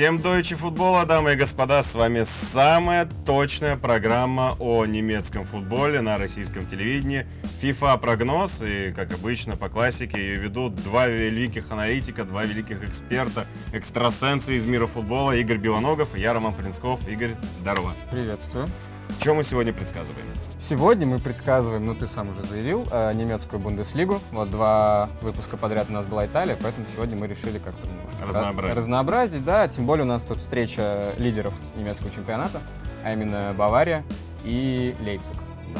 Всем дойче футбола, дамы и господа, с вами самая точная программа о немецком футболе на российском телевидении. FIFA прогноз, и, как обычно, по классике ее ведут два великих аналитика, два великих эксперта, экстрасенсы из мира футбола, Игорь Белоногов и я, Роман Полинсков. Игорь, здорово. Приветствую. Что мы сегодня предсказываем? Сегодня мы предсказываем, ну ты сам уже заявил, э, немецкую Бундеслигу. Вот два выпуска подряд у нас была Италия, поэтому сегодня мы решили как-то Разнообразить. разнообразить, да. Тем более у нас тут встреча лидеров немецкого чемпионата, а именно Бавария и Лейпциг. Э,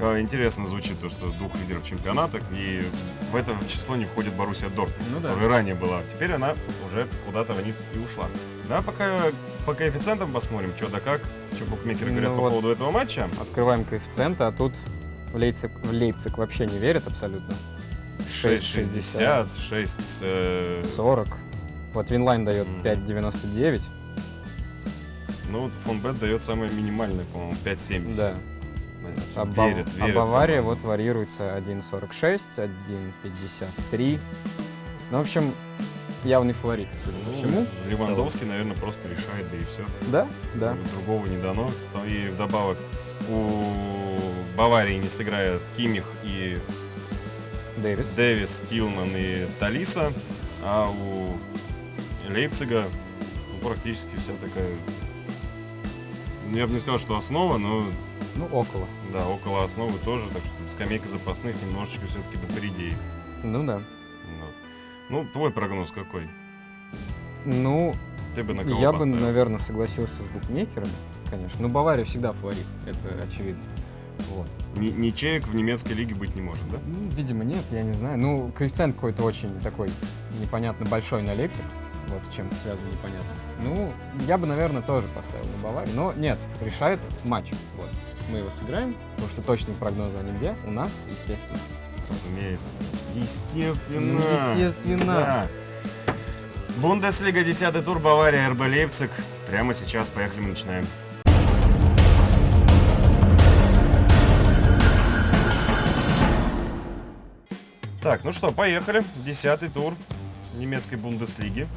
Интересно звучит то, что двух лидеров чемпионата, и в это число не входит Боруссия Дортмунд, Ну да. которая ранее была. Теперь она уже куда-то вниз и ушла. Да, пока по коэффициентам посмотрим, что да как, что букмекеры Ну говорят по вот. поводу этого матча. Открываем коэффициенты, а тут в Лейпциг, в Лейпциг вообще не верят абсолютно. 6,60, 6... э, 40. Вот Winline дает Мгм. 5,99. ну, вот Fonbet дает самое минимальное, по-моему, 5,70. Да. А, Бав- верит, а Бавария вот варьируется 1.46, 1.53. Ну, в общем, явный фаворит, Ну, всему. Левандовский, наверное, просто решает, да и все. Да, да. Другого не дано. И вдобавок у Баварии не сыграют Кимих и Дэвис. Дэвис, Тилман и Талиса, а у Лейпцига ну, практически вся такая... ну, Я бы не сказал, что основа, но Ну, около. да, около основы тоже, так что скамейка запасных немножечко все-таки допоредеет. Ну да. Вот. Ну, твой прогноз какой? Ну, Ты бы на кого я бы, поставил? наверное, согласился с букмекерами, конечно. Ну, Бавария всегда фаворит, это очевидно. Вот. Ни- Ничеек в немецкой лиге быть не может, да? Ну, видимо, нет, я не знаю. Ну, коэффициент какой-то очень такой непонятно большой на Лейпциг. Вот чем связано, непонятно. Ну, я бы, наверное, тоже поставил на Баварию. Но нет, решает матч. Вот. Мы его сыграем, потому что точные прогнозы они где? У нас, естественно. Разумеется. Естественно. Ну, естественно. Да. Бундеслига, 10 тур, Бавария, РБ Лейпциг. Прямо сейчас, поехали, мы начинаем. Так, ну что, поехали. Десятый тур немецкой Бундеслиги.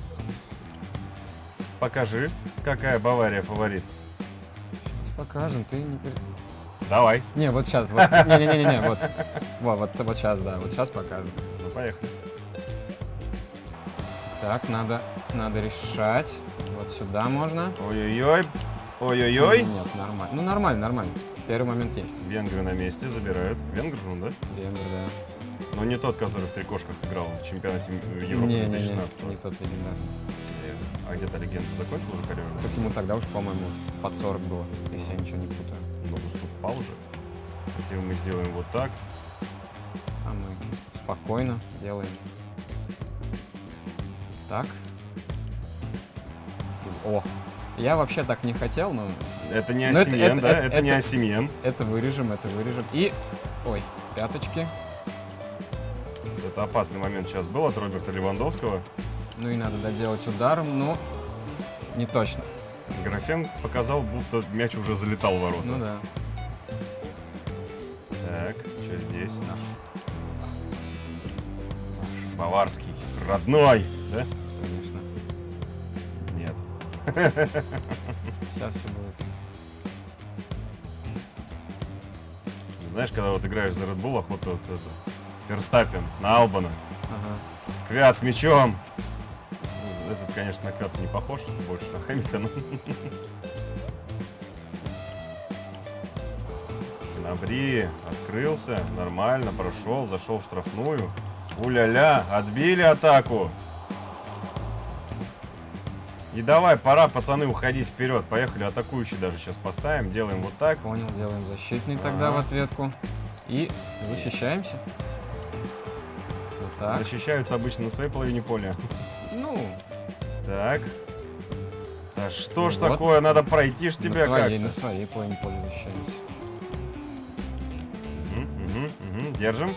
Покажи, какая Бавария фаворит. Покажем, ты не... Давай. Не, вот сейчас, вот, не-не-не, вот, вот, вот, вот сейчас, да, вот сейчас покажем. Ну, поехали. Так, надо, надо решать. Вот сюда можно. Ой-ой-ой. Ой-ой-ой. Нет, нормально. Ну, нормально, нормально. Первый момент есть. Венгры на месте забирают. Венгр же он, да? Венгр, да. Но не тот, который в три кошках играл в чемпионате Европы Не, не, не, 2016 не тот легендарный. А где-то легенда закончил уже карьеру? Так ему тогда уж, по-моему, под 40 было, если я ничего не путаю. Ну, уступал уже. Хотим мы сделаем вот так. А мы спокойно делаем. Так. О, я вообще так не хотел, но Это не Ну, это- Осимен, это- да? это- Это, не Осимен. это вырежем, это вырежем. И, ой, пяточки. Это опасный момент сейчас был от Роберта Левандовского. Ну и надо доделать ударом, но не точно. Графен показал, будто мяч уже залетал в ворота. Ну да. Так, что здесь? Наш. Наш баварский. Родной, да? Конечно. Нет. Сейчас все будет. Знаешь, когда вот играешь за Red Bull, охота вот это, Ферстаппен на Албана. Ага. Квят с мячом. Этот, конечно, на Квята не похож, это больше на Хэмилтона. Набри, открылся, нормально, прошел, зашел в штрафную. Уля-ля, отбили атаку. И давай, пора, пацаны, уходить вперед. Поехали, атакующий даже сейчас поставим. Делаем вот так. Понял, делаем защитный тогда Ага. в ответку. И защищаемся. Вот так. Защищаются обычно на своей половине поля. Ну, Так. Да что ж Вот. такое, надо пройти ж тебя на своей, на своей поля защищаемся. Мгм, мгм. Держим.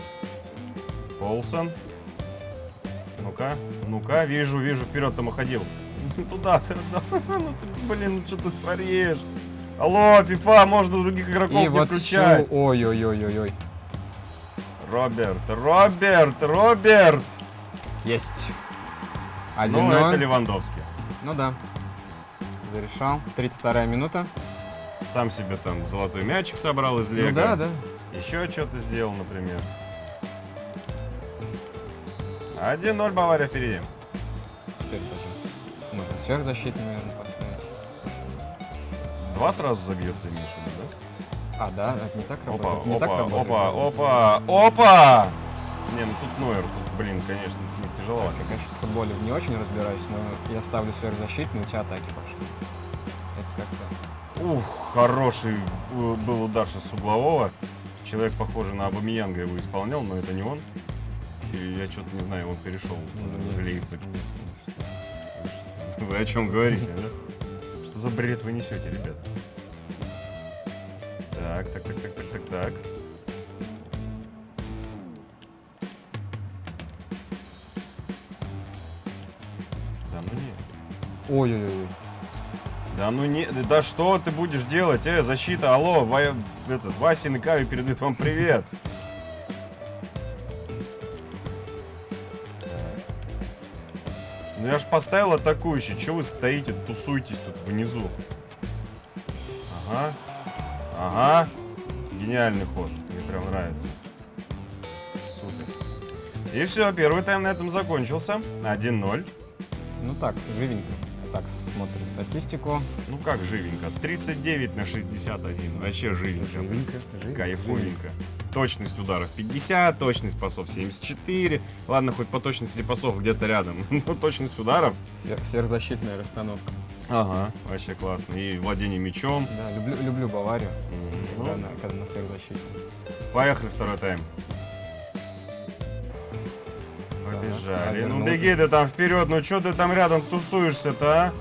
Полсон. Ну-ка, ну-ка, вижу, вижу, вперед там уходил. Туда ты, ну ты, блин, ну что ты творишь? Алло, FIFA, можно других игроков И не вот включать. всю- Ой-ой-ой-ой-ой. Роберт, Роберт, Роберт! Есть. Ну, 1-0. это Левандовский. Ну да. Зарешал. 32 минута. Сам себе там золотой мячик собрал из лего. Ну да, да. Еще что-то сделал, например. 1-0 Бавария впереди. Теперь даже можно сверхзащиту, наверное, поставить. Два сразу забьется, в виду, А, да, это не так да? Опа, работает. не опа, так работает. опа, опа, опа! Не, ну тут Нойер, тут, блин, конечно, с ним тяжеловато. Я, конечно, в футболе не очень разбираюсь, но я ставлю сверхзащитную, у тебя атаки пошли. Это как-то... Ух, хороший э, был удар с углового. Человек, похоже на Абамиянга, его исполнял, но это не он. И я что-то не знаю, он перешел Ну, в. Лейпциг. Вы о чем говорите, да? Что за бред вы несете, ребят? Так, так, так, так, так, так, так. Ой-ой-ой. Да ну не, да что ты будешь делать? Э, защита, алло, Ва, этот, Вася и Кави передают вам привет. Ну я ж поставил атакующий, что вы стоите, тусуетесь тут внизу? Ага, ага, гениальный ход, мне прям нравится. Супер. И все, первый тайм на этом закончился. 1-0. Ну так, живенько. Так, смотрим статистику. Ну как живенько? 39 на 61. Вообще живенько. Живенько, живенько. Кайфовенько. Точность ударов 50, точность пасов 74. Ладно, хоть по точности пасов где-то рядом. Но точность ударов. Сверх- сверхзащитная расстановка. Ага. Вообще классно. И владение мячом. Да, люблю, люблю Баварию, Мгм. когда, на, когда на сверхзащите. Поехали второй тайм. Побежали. Ну беги ты там вперед, ну что ты там рядом тусуешься-то, а?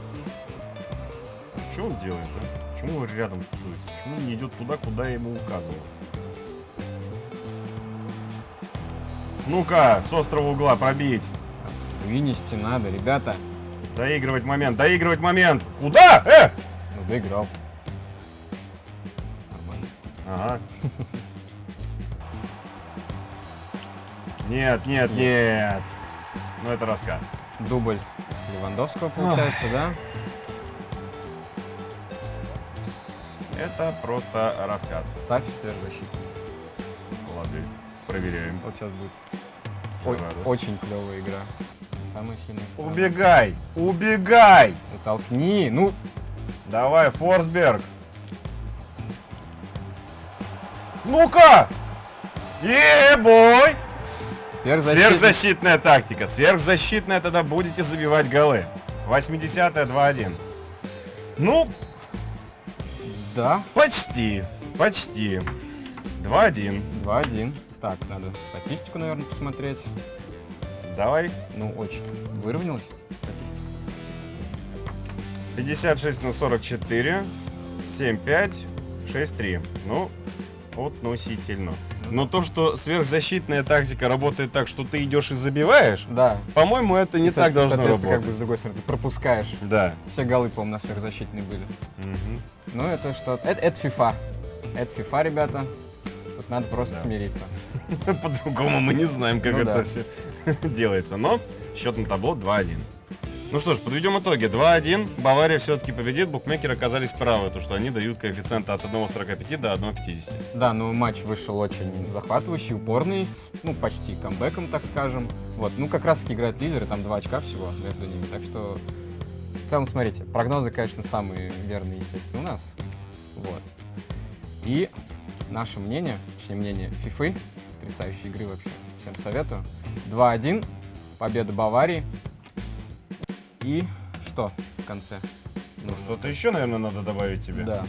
Что он делает, а? Почему он рядом тусуется? Почему он не идет туда, куда я ему указывал? Ну-ка, с острого угла пробить. Вынести надо, ребята. Доигрывать момент, доигрывать момент. Куда? Э! Ну, доиграл. Нормально. Ага. Нет, нет, нет. Ну это раскат. Дубль Левандовского получается, да? Это просто раскат. Ставь сверхзащиту. Лады. Проверяем. Вот сейчас будет надо. очень клевая игра. Самая сильная сторона. Убегай! Убегай! Толкни, ну, Давай, Форсберг. Ну-ка! Е-бой! Сверхзащита. Сверхзащитная тактика. Сверхзащитная, тогда будете забивать голы. 80-е 2-1. Ну, Да, почти. Почти. 2-1. 2-1. Так, надо статистику, наверное, посмотреть. Давай. Ну, очень выровнялась статистика. 56 на 44. 7-5. 6-3. Ну, относительно. Но то, что сверхзащитная тактика работает так, что ты идешь и забиваешь, Да. по-моему, это не Со- так должно работать. как бы с другой стороны, ты пропускаешь. Да. Все голы, по-моему, на сверхзащитные были. Мгм. Ну, это что? Это, это FIFA. Это FIFA, ребята. Тут надо просто Да. смириться. По-другому мы не знаем, как Ну это да. все делается. Но счет на табло 2-1. Ну что ж, подведем итоги. 2-1. Бавария все-таки победит. Букмекеры оказались правы, то что они дают коэффициенты от 1,45 до 1,50. Да, ну матч вышел очень захватывающий, упорный, с, ну, почти камбэком, так скажем. Вот, ну, как раз-таки играют лидеры, там два очка всего между ними. Так что, в целом, смотрите, прогнозы, конечно, самые верные, естественно, у нас. Вот. И наше мнение, точнее, мнение FIFA, потрясающей игры вообще, всем советую. 2-1, победа Баварии. И что в конце? Ну что-то еще, наверное, надо добавить тебе. Да.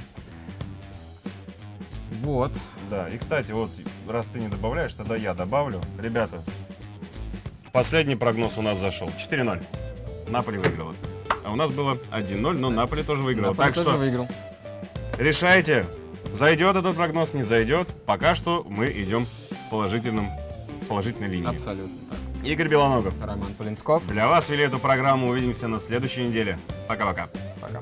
Вот. Да, и кстати, вот раз ты не добавляешь, тогда я добавлю. Ребята, последний прогноз у нас зашел. 4-0. Наполи выиграла. А у нас было 1-0, но Наполи тоже выиграл. Наполи Так тоже что выиграл. решайте, зайдет этот прогноз, не зайдет. Пока что мы идем в, положительном, в положительной линии. Абсолютно так. Игорь Белоногов. Роман Полинсков. Для вас вели эту программу. Увидимся на следующей неделе. Пока-пока. Пока.